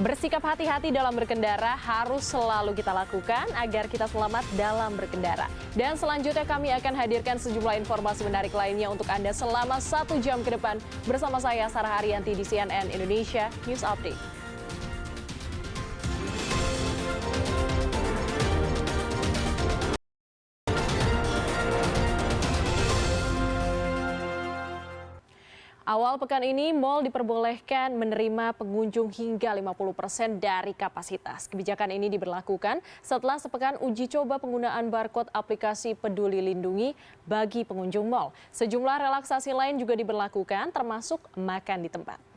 Bersikap hati-hati dalam berkendara harus selalu kita lakukan agar kita selamat dalam berkendara. Dan selanjutnya kami akan hadirkan sejumlah informasi menarik lainnya untuk Anda selama satu jam ke depan bersama saya Sarah Haryanti di CNN Indonesia News Update. Awal pekan ini, mal diperbolehkan menerima pengunjung hingga 50% dari kapasitas. Kebijakan ini diberlakukan setelah sepekan uji coba penggunaan barcode aplikasi Peduli Lindungi bagi pengunjung mal. Sejumlah relaksasi lain juga diberlakukan, termasuk makan di tempat.